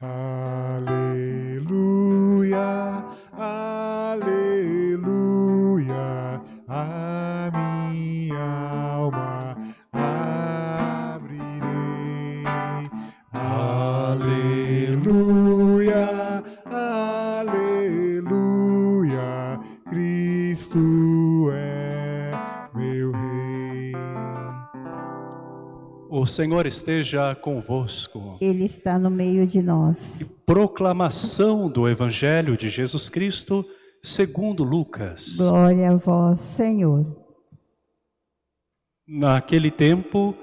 Uh, O Senhor esteja convosco. Ele está no meio de nós. Proclamação do Evangelho de Jesus Cristo segundo Lucas. Glória a vós, Senhor. Naquele tempo,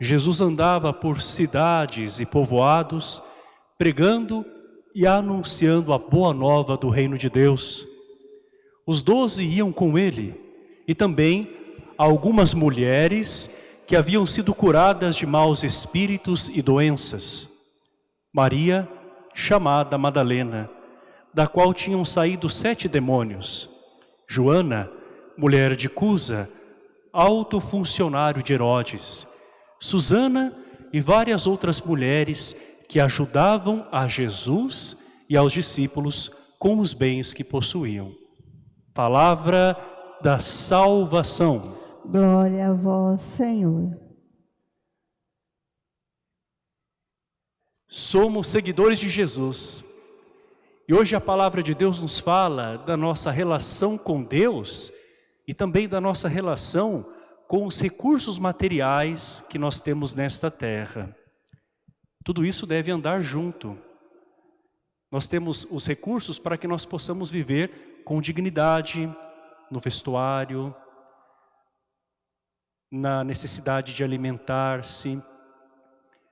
Jesus andava por cidades e povoados, pregando e anunciando a boa nova do reino de Deus. Os doze iam com ele, e também algumas mulheres que haviam sido curadas de maus espíritos e doenças. Maria, chamada Madalena, da qual tinham saído sete demônios. Joana, mulher de Cusa, alto funcionário de Herodes. Susana e várias outras mulheres que ajudavam a Jesus e aos discípulos com os bens que possuíam. Palavra da salvação. Glória a vós, Senhor. Somos seguidores de Jesus. E hoje a palavra de Deus nos fala da nossa relação com Deus e também da nossa relação com os recursos materiais que nós temos nesta terra. Tudo isso deve andar junto. Nós temos os recursos para que nós possamos viver com dignidade, no vestuário, na necessidade de alimentar-se.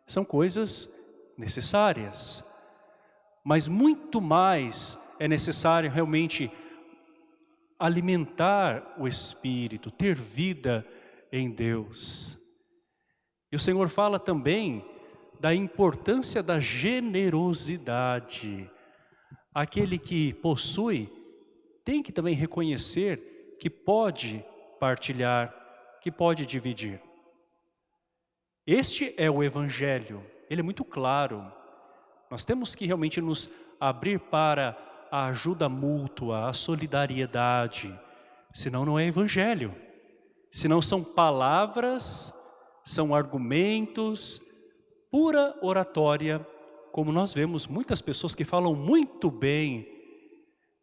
São coisas necessárias. Mas muito mais é necessário realmente alimentar o Espírito, ter vida em Deus. E o Senhor fala também da importância da generosidade. Aquele que possui tem que também reconhecer que pode partilhar, que pode dividir. Este é o Evangelho, ele é muito claro. Nós temos que realmente nos abrir para a ajuda mútua, a solidariedade, senão não é Evangelho. Senão são palavras, são argumentos, pura oratória, como nós vemos muitas pessoas que falam muito bem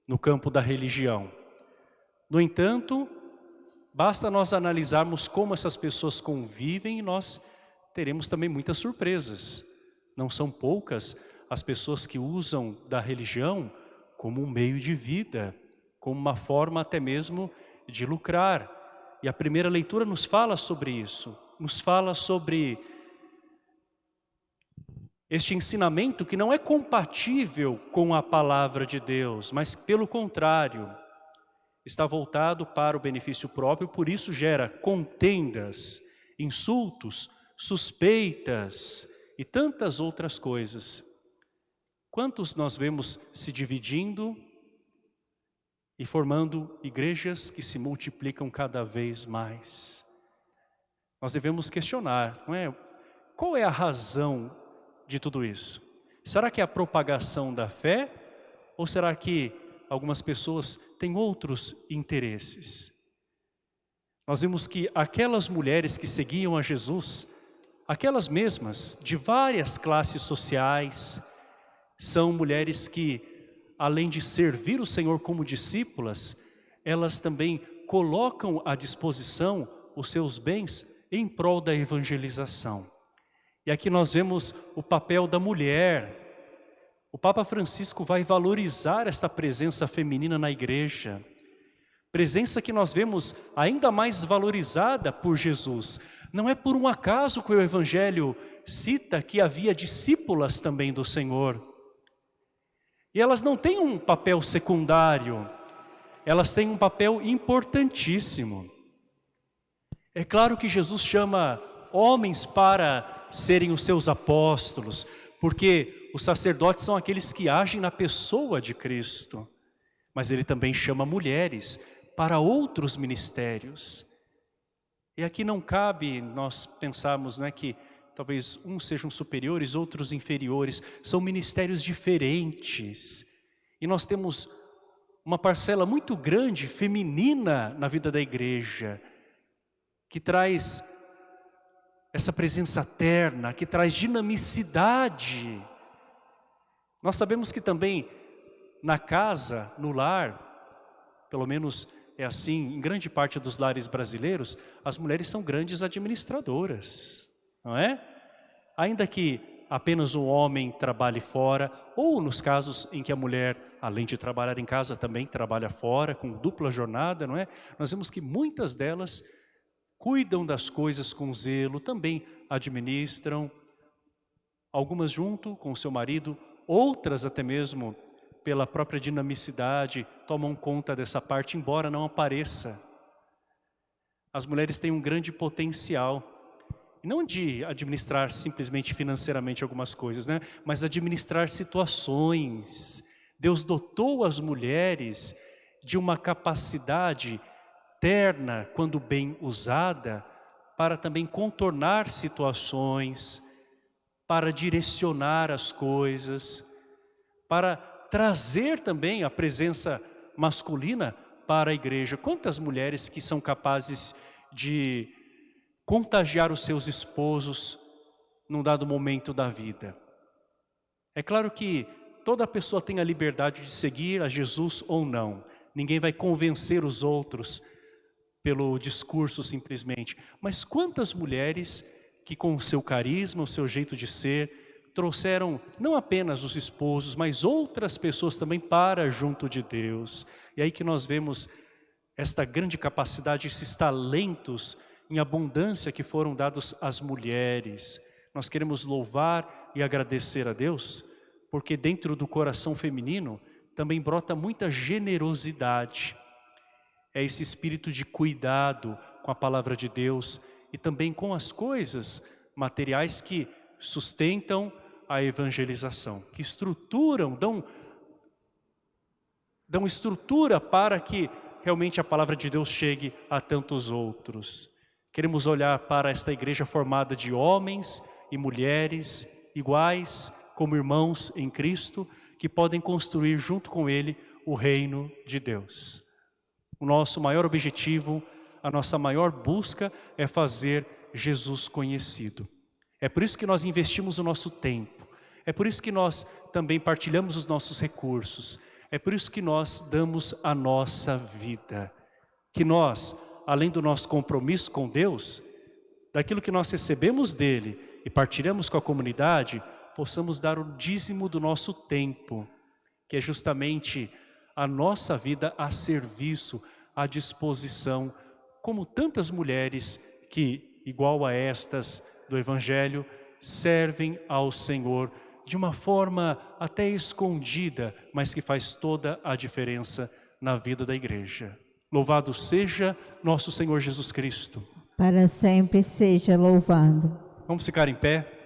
no campo da religião. No entanto, basta nós analisarmos como essas pessoas convivem e nós teremos também muitas surpresas. Não são poucas as pessoas que usam da religião como um meio de vida, como uma forma até mesmo de lucrar. E a primeira leitura nos fala sobre isso, nos fala sobre este ensinamento que não é compatível com a palavra de Deus, mas pelo contrário, está voltado para o benefício próprio, por isso gera contendas, insultos, suspeitas e tantas outras coisas. Quantos nós vemos se dividindo e formando igrejas que se multiplicam cada vez mais? Nós devemos questionar, não é? Qual é a razão de tudo isso? Será que é a propagação da fé? Ou será que algumas pessoas têm outros interesses? Nós vimos que aquelas mulheres que seguiam a Jesus, aquelas mesmas, de várias classes sociais, são mulheres que, além de servir o Senhor como discípulas, elas também colocam à disposição os seus bens em prol da evangelização. E aqui nós vemos o papel da mulher. O Papa Francisco vai valorizar esta presença feminina na igreja. Presença que nós vemos ainda mais valorizada por Jesus. Não é por um acaso que o Evangelho cita que havia discípulas também do Senhor. E elas não têm um papel secundário, elas têm um papel importantíssimo. É claro que Jesus chama homens para serem os seus apóstolos, porque os sacerdotes são aqueles que agem na pessoa de Cristo. Mas ele também chama mulheres para outros ministérios. E aqui não cabe nós pensarmos não é, que talvez uns sejam superiores, outros inferiores, são ministérios diferentes. E nós temos uma parcela muito grande, feminina, na vida da igreja, que traz essa presença terna, que traz dinamicidade. Nós sabemos que também na casa, no lar, pelo menos é assim em grande parte dos lares brasileiros, as mulheres são grandes administradoras, não é? Ainda que apenas o homem trabalhe fora, ou nos casos em que a mulher, além de trabalhar em casa, também trabalha fora, com dupla jornada, não é? Nós vemos que muitas delas cuidam das coisas com zelo, também administram, algumas junto com o seu marido, outras até mesmo pela própria dinamicidade, tomam conta dessa parte, embora não apareça. As mulheres têm um grande potencial, não de administrar simplesmente financeiramente algumas coisas, né? mas administrar situações. Deus dotou as mulheres de uma capacidade terna, quando bem usada, para também contornar situações, para direcionar as coisas, para trazer também a presença masculina para a igreja. Quantas mulheres que são capazes de contagiar os seus esposos num dado momento da vida? É claro que toda pessoa tem a liberdade de seguir a Jesus ou não. Ninguém vai convencer os outros pelo discurso simplesmente. Mas quantas mulheres que com o seu carisma, o seu jeito de ser, trouxeram não apenas os esposos, mas outras pessoas também para junto de Deus. E aí que nós vemos esta grande capacidade, esses talentos em abundância que foram dados às mulheres. Nós queremos louvar e agradecer a Deus, porque dentro do coração feminino também brota muita generosidade é esse espírito de cuidado com a palavra de Deus e também com as coisas materiais que sustentam a evangelização, que estruturam, dão, dão estrutura para que realmente a palavra de Deus chegue a tantos outros. Queremos olhar para esta igreja formada de homens e mulheres iguais, como irmãos em Cristo, que podem construir junto com Ele o reino de Deus. O nosso maior objetivo, a nossa maior busca é fazer Jesus conhecido. É por isso que nós investimos o nosso tempo. É por isso que nós também partilhamos os nossos recursos. É por isso que nós damos a nossa vida. Que nós, além do nosso compromisso com Deus, daquilo que nós recebemos dEle e partilhamos com a comunidade, possamos dar o dízimo do nosso tempo, que é justamente a nossa vida a serviço, à disposição, como tantas mulheres que, igual a estas do Evangelho, servem ao Senhor de uma forma até escondida, mas que faz toda a diferença na vida da igreja. Louvado seja nosso Senhor Jesus Cristo. Para sempre seja louvado. Vamos ficar em pé?